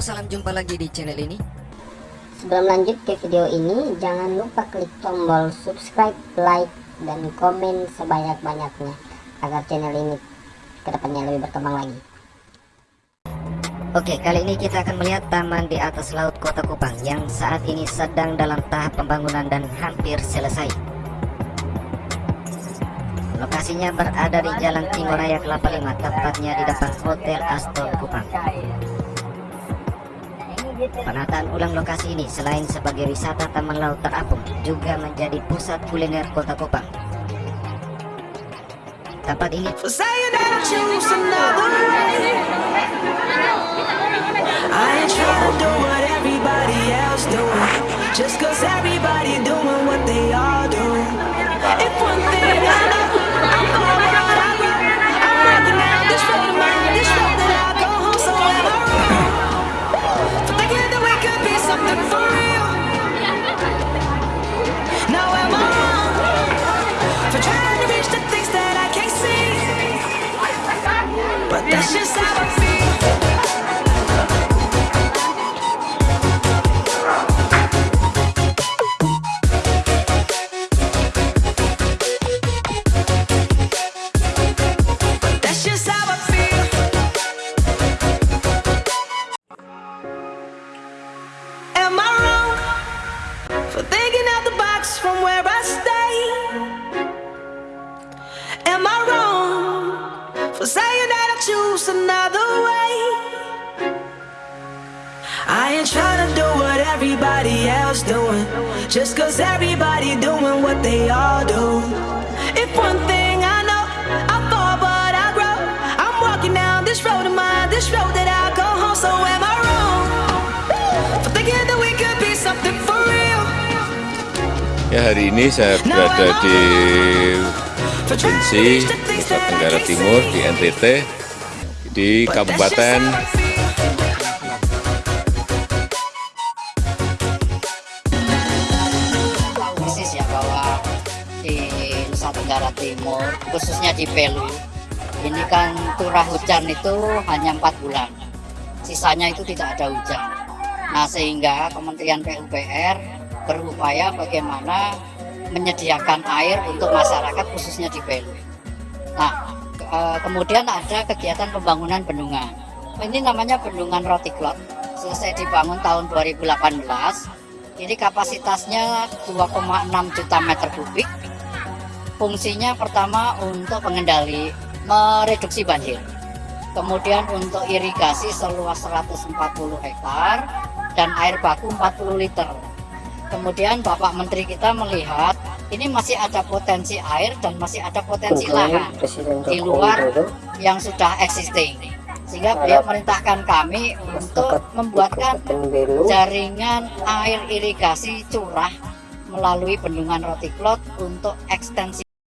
Halo, salam jumpa lagi di channel ini. Sebelum lanjut ke video ini, jangan lupa klik tombol subscribe, like, dan komen sebanyak-banyaknya agar channel ini ke depannya lebih berkembang lagi. Oke, kali ini kita akan melihat taman di atas laut Kota Kupang yang saat ini sedang dalam tahap pembangunan dan hampir selesai. Lokasinya berada di Jalan Timur Raya Kelapa Lima, tepatnya di depan Hotel Astor Kupang. Penataan ulang lokasi ini selain sebagai wisata taman laut terapung, juga menjadi pusat kuliner Kota Kupang. Tempat ini another way? I ain't trying to do what everybody else doing. Just cause everybody doing what they all do. If one thing I know, I fall but I grow. I'm walking down this road of mine, this road that I go home So am I wrong? For thinking that we could be something for real? Ya hari ini saya berada di Provinsi reach the things Nusa Tenggara Timur di NTT di Kabupaten. persis ya bahwa di Nusa Tenggara Timur khususnya di Belu ini kan curah hujan itu hanya empat bulan. Sisanya itu tidak ada hujan. Nah sehingga Kementerian PUPR berupaya bagaimana menyediakan air untuk masyarakat khususnya di Belu nah eh, kemudian ada kegiatan pembangunan bendungan ini namanya bendungan Rotiklot selesai dibangun tahun 2018 ini kapasitasnya 2,6 juta meter kubik. Fungsinya pertama untuk pengendali, mereduksi banjir. Kemudian untuk irigasi seluas 140 hektar dan air baku 40 liter. Kemudian Bapak Menteri kita melihat ini masih ada potensi air dan masih ada potensi lahan di luar yang sudah existing. Sehingga beliau merintahkan kami untuk membuatkan jaringan air irigasi curah melalui bendungan Rotiklot untuk ekstensi